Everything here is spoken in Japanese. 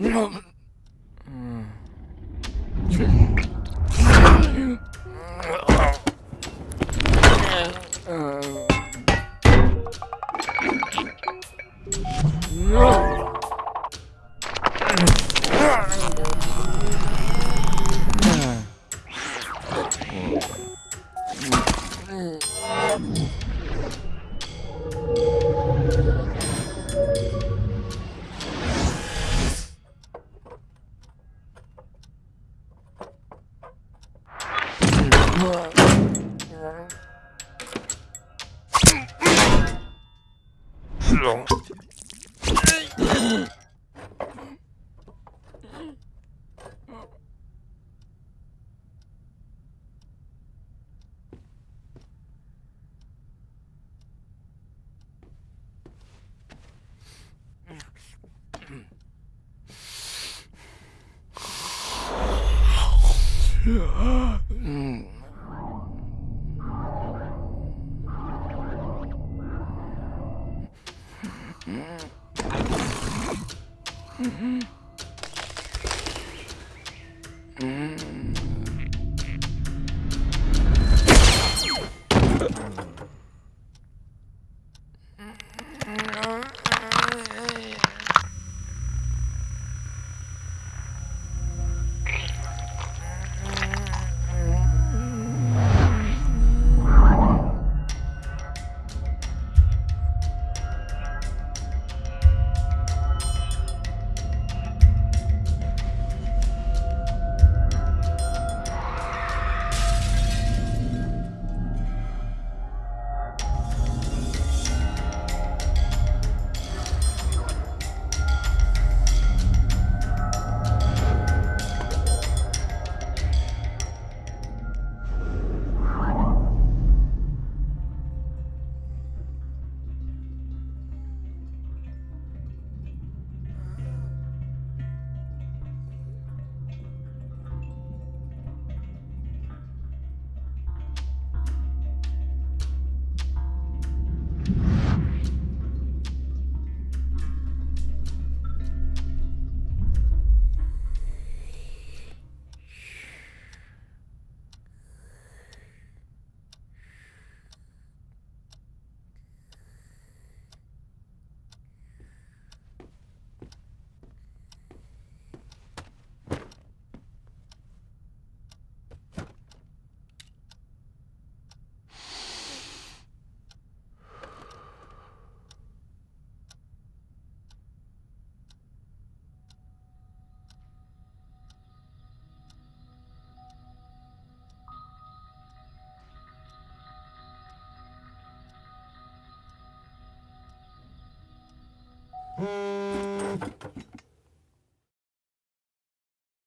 No. Perfect. Mm. Mm-hmm. うん。